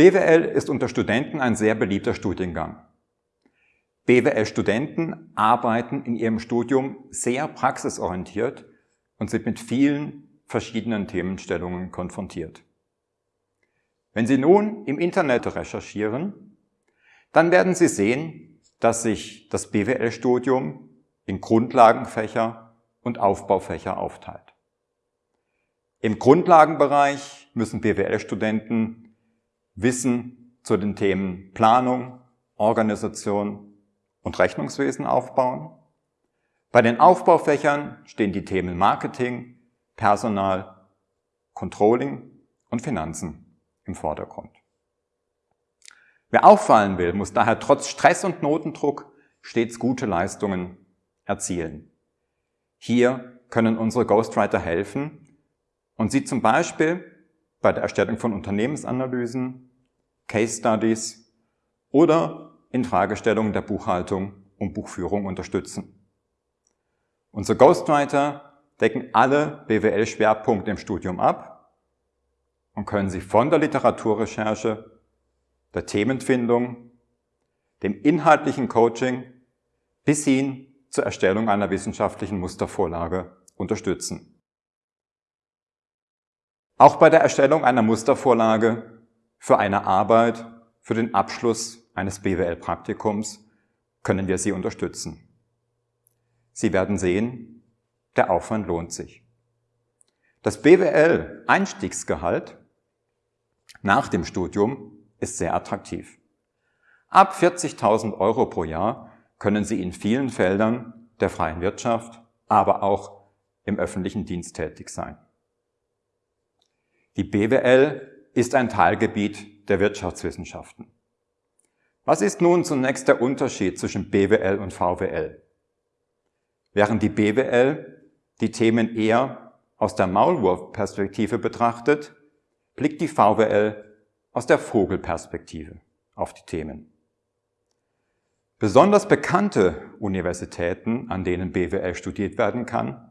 BWL ist unter Studenten ein sehr beliebter Studiengang. BWL-Studenten arbeiten in ihrem Studium sehr praxisorientiert und sind mit vielen verschiedenen Themenstellungen konfrontiert. Wenn Sie nun im Internet recherchieren, dann werden Sie sehen, dass sich das BWL-Studium in Grundlagenfächer und Aufbaufächer aufteilt. Im Grundlagenbereich müssen BWL-Studenten Wissen zu den Themen Planung, Organisation und Rechnungswesen aufbauen. Bei den Aufbaufächern stehen die Themen Marketing, Personal, Controlling und Finanzen im Vordergrund. Wer auffallen will, muss daher trotz Stress und Notendruck stets gute Leistungen erzielen. Hier können unsere Ghostwriter helfen und sie zum Beispiel bei der Erstellung von Unternehmensanalysen, Case Studies oder in Fragestellungen der Buchhaltung und Buchführung unterstützen. Unsere Ghostwriter decken alle BWL-Schwerpunkte im Studium ab und können sie von der Literaturrecherche, der Themenfindung, dem inhaltlichen Coaching bis hin zur Erstellung einer wissenschaftlichen Mustervorlage unterstützen. Auch bei der Erstellung einer Mustervorlage für eine Arbeit für den Abschluss eines BWL-Praktikums können wir Sie unterstützen. Sie werden sehen, der Aufwand lohnt sich. Das BWL-Einstiegsgehalt nach dem Studium ist sehr attraktiv. Ab 40.000 Euro pro Jahr können Sie in vielen Feldern der freien Wirtschaft, aber auch im öffentlichen Dienst tätig sein. Die BWL ist ein Teilgebiet der Wirtschaftswissenschaften. Was ist nun zunächst der Unterschied zwischen BWL und VWL? Während die BWL die Themen eher aus der Maulwurfperspektive betrachtet, blickt die VWL aus der Vogelperspektive auf die Themen. Besonders bekannte Universitäten, an denen BWL studiert werden kann,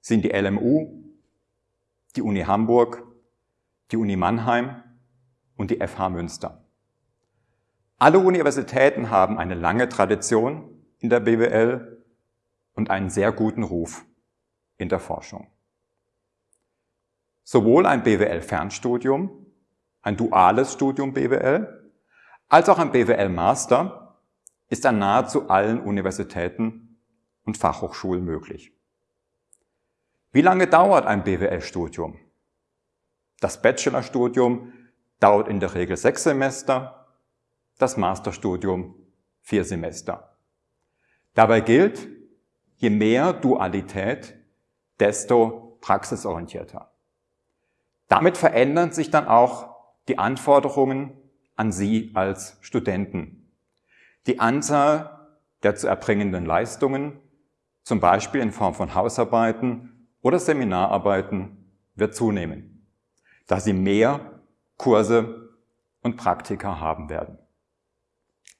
sind die LMU, die Uni Hamburg, die Uni Mannheim und die FH Münster. Alle Universitäten haben eine lange Tradition in der BWL und einen sehr guten Ruf in der Forschung. Sowohl ein BWL-Fernstudium, ein duales Studium BWL, als auch ein BWL-Master ist an nahezu allen Universitäten und Fachhochschulen möglich. Wie lange dauert ein BWL-Studium? Das Bachelorstudium dauert in der Regel sechs Semester, das Masterstudium vier Semester. Dabei gilt, je mehr Dualität, desto praxisorientierter. Damit verändern sich dann auch die Anforderungen an Sie als Studenten. Die Anzahl der zu erbringenden Leistungen, zum Beispiel in Form von Hausarbeiten oder Seminararbeiten, wird zunehmen da sie mehr Kurse und Praktika haben werden.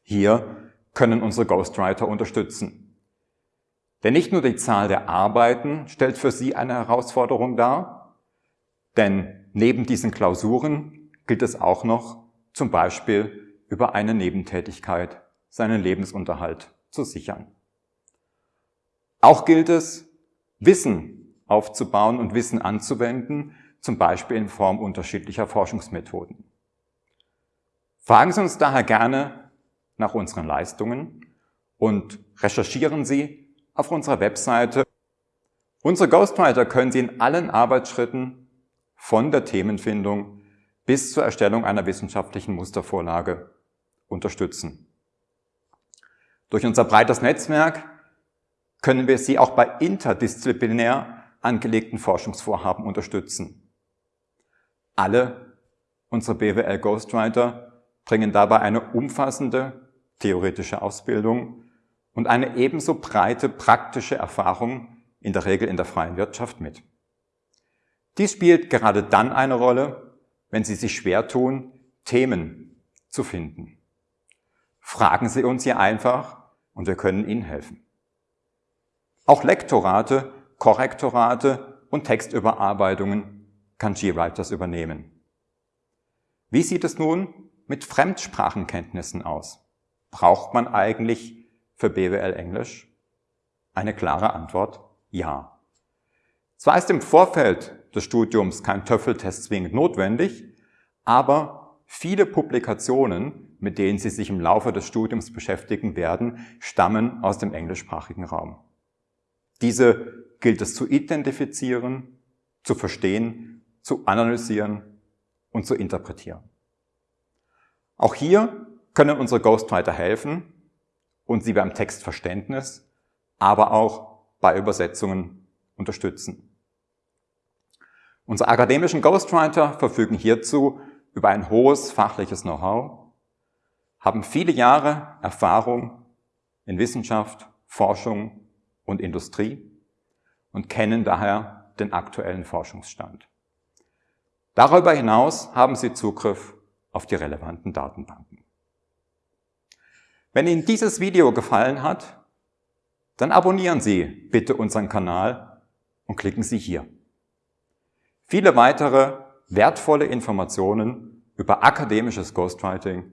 Hier können unsere Ghostwriter unterstützen. Denn nicht nur die Zahl der Arbeiten stellt für Sie eine Herausforderung dar, denn neben diesen Klausuren gilt es auch noch, zum Beispiel über eine Nebentätigkeit seinen Lebensunterhalt zu sichern. Auch gilt es, Wissen aufzubauen und Wissen anzuwenden, zum Beispiel in Form unterschiedlicher Forschungsmethoden. Fragen Sie uns daher gerne nach unseren Leistungen und recherchieren Sie auf unserer Webseite. Unsere Ghostwriter können Sie in allen Arbeitsschritten von der Themenfindung bis zur Erstellung einer wissenschaftlichen Mustervorlage unterstützen. Durch unser breites Netzwerk können wir Sie auch bei interdisziplinär angelegten Forschungsvorhaben unterstützen. Alle unsere BWL Ghostwriter bringen dabei eine umfassende theoretische Ausbildung und eine ebenso breite praktische Erfahrung in der Regel in der freien Wirtschaft mit. Dies spielt gerade dann eine Rolle, wenn Sie sich schwer tun, Themen zu finden. Fragen Sie uns hier einfach und wir können Ihnen helfen. Auch Lektorate, Korrektorate und Textüberarbeitungen kann GWriters übernehmen. Wie sieht es nun mit Fremdsprachenkenntnissen aus? Braucht man eigentlich für BWL Englisch? Eine klare Antwort, ja. Zwar ist im Vorfeld des Studiums kein Töffeltest zwingend notwendig, aber viele Publikationen, mit denen Sie sich im Laufe des Studiums beschäftigen werden, stammen aus dem englischsprachigen Raum. Diese gilt es zu identifizieren, zu verstehen, zu analysieren und zu interpretieren. Auch hier können unsere Ghostwriter helfen und Sie beim Textverständnis, aber auch bei Übersetzungen unterstützen. Unsere akademischen Ghostwriter verfügen hierzu über ein hohes fachliches Know-how, haben viele Jahre Erfahrung in Wissenschaft, Forschung und Industrie und kennen daher den aktuellen Forschungsstand. Darüber hinaus haben sie Zugriff auf die relevanten Datenbanken. Wenn Ihnen dieses Video gefallen hat, dann abonnieren Sie bitte unseren Kanal und klicken Sie hier. Viele weitere wertvolle Informationen über akademisches Ghostwriting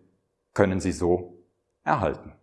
können Sie so erhalten.